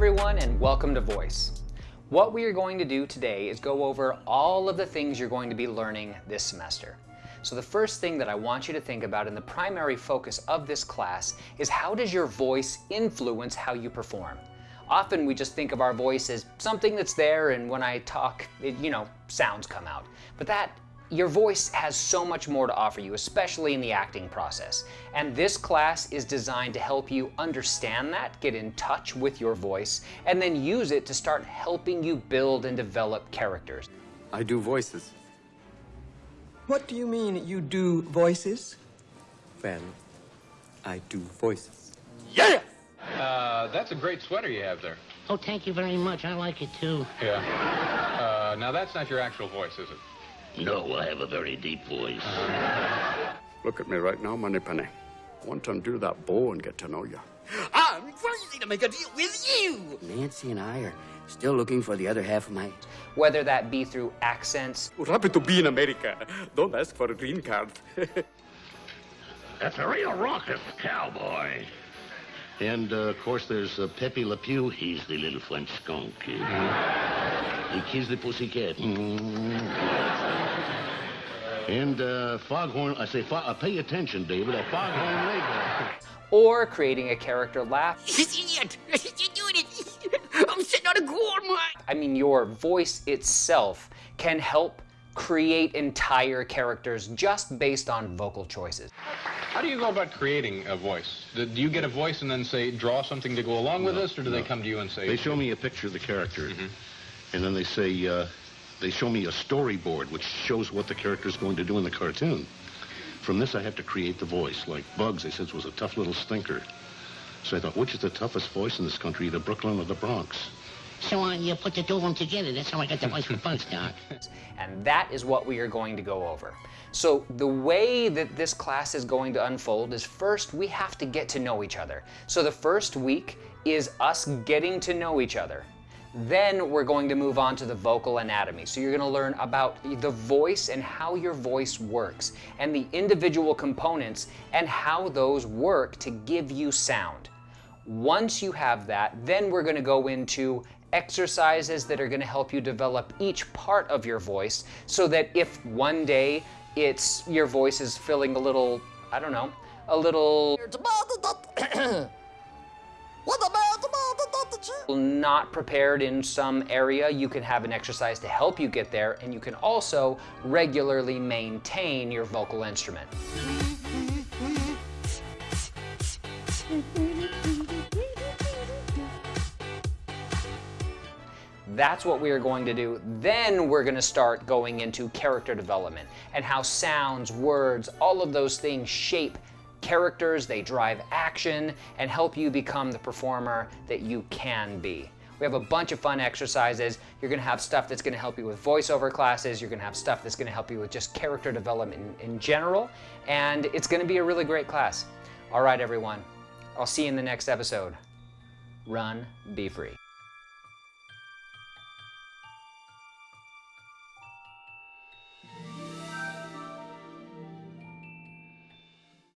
everyone and welcome to Voice. What we are going to do today is go over all of the things you're going to be learning this semester. So the first thing that I want you to think about and the primary focus of this class is how does your voice influence how you perform? Often we just think of our voice as something that's there and when I talk, it, you know, sounds come out. But that your voice has so much more to offer you, especially in the acting process. And this class is designed to help you understand that, get in touch with your voice, and then use it to start helping you build and develop characters. I do voices. What do you mean you do voices? Well, I do voices. Yeah! Uh, that's a great sweater you have there. Oh, thank you very much. I like it too. Yeah. Uh, now that's not your actual voice, is it? No, I have a very deep voice. Look at me right now, Moneypenny. I want to undo that bow and get to know you. I'm crazy to make a deal with you! Nancy and I are still looking for the other half of my... Whether that be through accents. We're happy to be in America. Don't ask for a green card. That's a real raucous cowboy. And, uh, of course, there's uh, Pepe Le Pew. He's the little French skunk. He kills the pussycat. And uh, Foghorn, I say, uh, pay attention, David, a Foghorn Leghorn. Or creating a character laugh. Idiot! You're doing it! I'm sitting on a gold mine! I mean, your voice itself can help create entire characters just based on vocal choices. How do you go about creating a voice? Do you get a voice and then say, draw something to go along with No, this, or do they come to you and say... They show me a picture of the character, Mm-hmm. and then they say, uh, they show me a storyboard which shows what the character is going to do in the cartoon. From this, I have to create the voice. Like Bugs, they said, was a tough little stinker. So I thought, which is the toughest voice in this country, the Brooklyn or the Bronx? So uh, you put the two of them together. That's how I got the voice for Bugs, Doc. And that is what we are going to go over. So the way that this class is going to unfold is first we have to get to know each other. So the first week is us getting to know each other. Then we're going to move on to the vocal anatomy. So you're going to learn about the voice and how your voice works and the individual components and how those work to give you sound. Once you have that, then we're going to go into exercises that are going to help you develop each part of your voice so that if one day it's your voice is feeling a little, I don't know, a little not prepared in some area, you can have an exercise to help you get there and you can also regularly maintain your vocal instrument. That's what we are going to do. Then we're going to start going into character development and how sounds, words, all of those things shape characters, they drive action, and help you become the performer that you can be. We have a bunch of fun exercises. You're gonna have stuff that's gonna help you with voiceover classes. You're gonna have stuff that's gonna help you with just character development in, in general. And it's gonna be a really great class. All right, everyone. I'll see you in the next episode. Run, be free.